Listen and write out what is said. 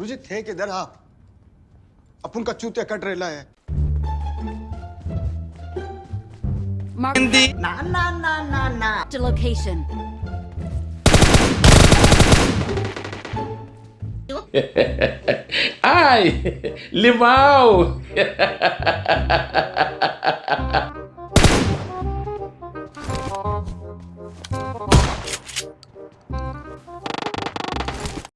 गुरुजी थे किधर? हाँ। आप अपन का चूते कट रेला है ना लिमाओ to location.